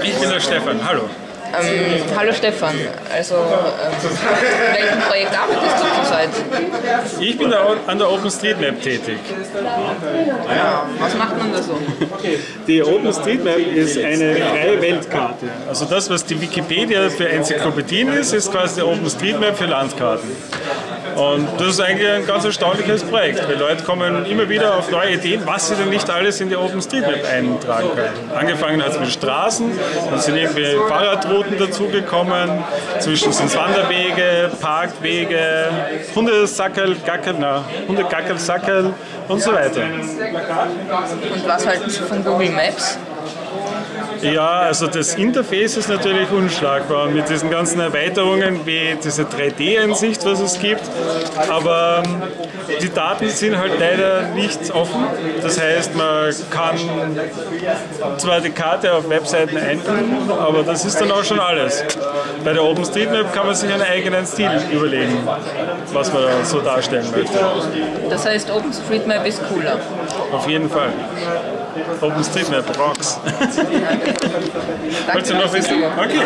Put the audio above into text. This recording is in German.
Ich bin der Stefan, hallo. Ähm, hallo Stefan, also ähm, in welchem Projekt arbeitest du zurzeit? Ich bin da an der OpenStreetMap tätig. Ja, was macht man da so? Die OpenStreetMap ist eine freie Weltkarte. Also das, was die Wikipedia für Enzyklopädien ist, ist quasi die OpenStreetMap für Landkarten. Und das ist eigentlich ein ganz erstaunliches Projekt, weil Leute kommen immer wieder auf neue Ideen, was sie denn nicht alles in die OpenStreetMap eintragen können. Angefangen hat es mit Straßen, dann sind irgendwie Fahrradrouten dazugekommen, zwischen sind Wanderwege, Parkwege, Hundesackerl, Gackerl, na, Hundegackerl, Sackerl und so weiter. Und was halten Sie von Google Maps? Ja, also das Interface ist natürlich unschlagbar mit diesen ganzen Erweiterungen wie diese 3D-Ansicht, was es gibt. Aber ähm, die Daten sind halt leider nicht offen. Das heißt, man kann zwar die Karte auf Webseiten einfügen, aber das ist dann auch schon alles. Bei der OpenStreetMap kann man sich einen eigenen Stil überlegen, was man so darstellen möchte. Das heißt, OpenStreetMap ist cooler. Auf jeden Fall. OpenStreetMap rocks. Du noch wissen? Okay.